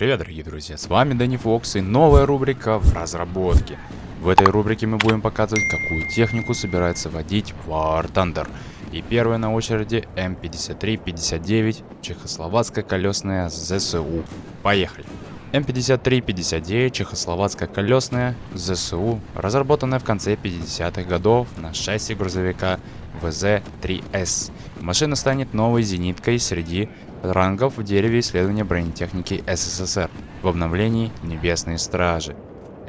привет, дорогие друзья, с вами Дэнни Фокс и новая рубрика в разработке. В этой рубрике мы будем показывать, какую технику собирается водить War Thunder. И первая на очереди М53-59, чехословацкая колесная ЗСУ. Поехали! М53-59, чехословацкая колесная ЗСУ, разработанная в конце 50-х годов на шасси грузовика ВЗ-3С. Машина станет новой зениткой среди рангов в дереве исследования бронетехники СССР в обновлении Небесные Стражи.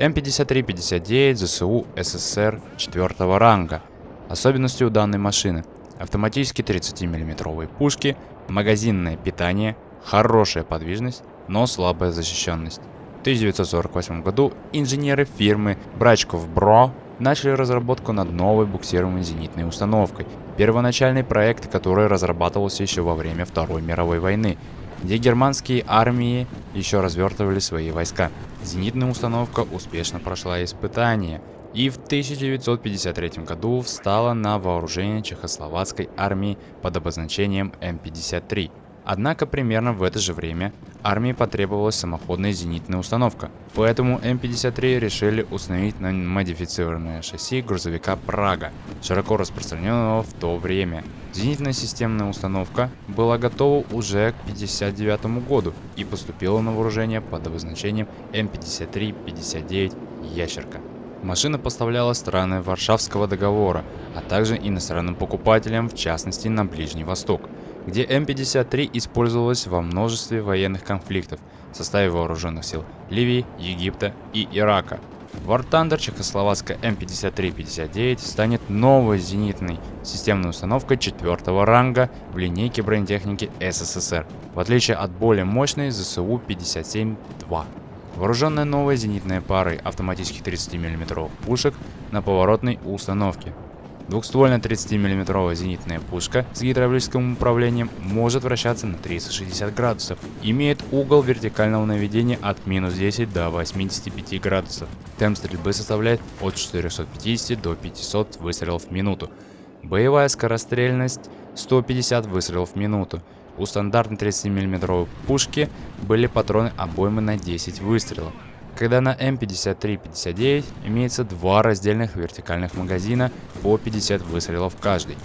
М53-59 ЗСУ СССР 4 ранга. Особенностью данной машины автоматически 30 миллиметровые пушки, магазинное питание, хорошая подвижность, но слабая защищенность. В 1948 году инженеры фирмы Брачков Бро начали разработку над новой буксируемой зенитной установкой. Первоначальный проект, который разрабатывался еще во время Второй мировой войны, где германские армии еще развертывали свои войска. Зенитная установка успешно прошла испытания и в 1953 году встала на вооружение чехословацкой армии под обозначением М-53. Однако примерно в это же время армии потребовалась самоходная зенитная установка, поэтому М-53 решили установить на модифицированное шасси грузовика «Прага», широко распространенного в то время. Зенитная системная установка была готова уже к 1959 году и поступила на вооружение под обозначением М-53-59 «Ящерка». Машина поставлялась страны Варшавского договора, а также иностранным покупателям, в частности на Ближний Восток – где М-53 использовалась во множестве военных конфликтов в составе вооруженных сил Ливии, Египта и Ирака. War Thunder чехословацкая М53-59 станет новой зенитной системной установкой четвертого ранга в линейке бронетехники СССР, в отличие от более мощной ЗСУ-57-2. Вооруженная новой зенитной парой автоматических 30 мм пушек на поворотной установке, Двухствольная 30 миллиметровая зенитная пушка с гидравлическим управлением может вращаться на 360 градусов. Имеет угол вертикального наведения от минус 10 до 85 градусов. Темп стрельбы составляет от 450 до 500 выстрелов в минуту. Боевая скорострельность 150 выстрелов в минуту. У стандартной 30 миллиметровой пушки были патроны обоймы на 10 выстрелов когда на М53-59 имеется два раздельных вертикальных магазина по 50 выстрелов каждый.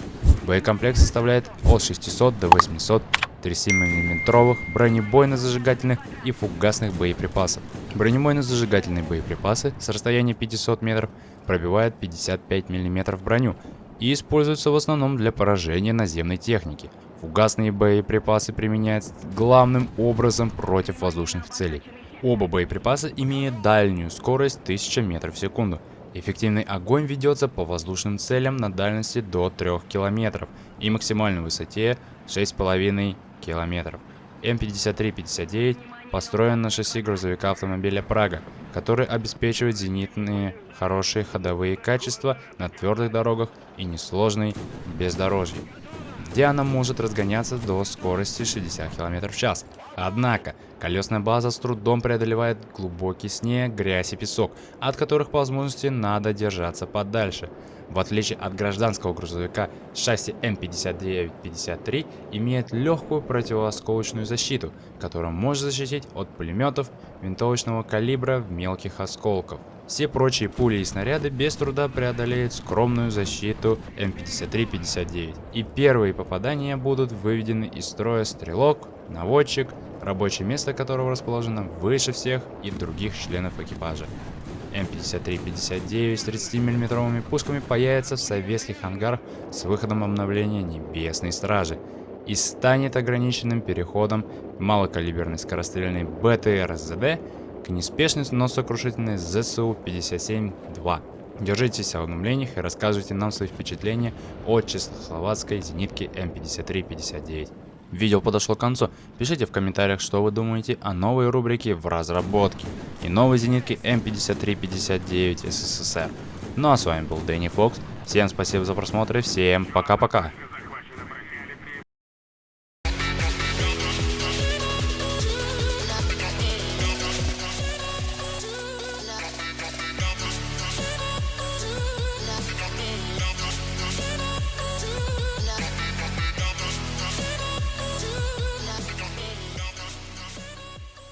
Боекомплект составляет от 600 до 800 37-мм бронебойно-зажигательных и фугасных боеприпасов. Бронебойно-зажигательные боеприпасы с расстояния 500 метров пробивают 55 мм броню и используются в основном для поражения наземной техники. Фугасные боеприпасы применяются главным образом против воздушных целей. Оба боеприпаса имеют дальнюю скорость 1000 метров в секунду. Эффективный огонь ведется по воздушным целям на дальности до 3 километров и максимальной высоте 6,5 километров. М53-59 построен на шасси грузовика автомобиля Прага, который обеспечивает зенитные хорошие ходовые качества на твердых дорогах и несложной бездорожье где она может разгоняться до скорости 60 км в час. Однако, колесная база с трудом преодолевает глубокий снег, грязь и песок, от которых по возможности надо держаться подальше. В отличие от гражданского грузовика, шасси М5953 имеет легкую противоосколочную защиту, которая может защитить от пулеметов винтовочного калибра в мелких осколков. Все прочие пули и снаряды без труда преодолеют скромную защиту М53-59. И первые попадания будут выведены из строя стрелок, наводчик, рабочее место которого расположено выше всех и других членов экипажа. М53-59 с 30 миллиметровыми пушками появится в советских ангарах с выходом обновления Небесной Стражи и станет ограниченным переходом малокалиберной скорострельной БТР-ЗД к неспешной, но сокрушительной ЗСУ-57-2. Держитесь о обновлениях и рассказывайте нам свои впечатления о чехословацкой зенитке М53-59. Видео подошло к концу. Пишите в комментариях, что вы думаете о новой рубрике в разработке и новой зенитке М53-59 СССР. Ну а с вами был Дэнни Фокс. Всем спасибо за просмотр и всем пока-пока.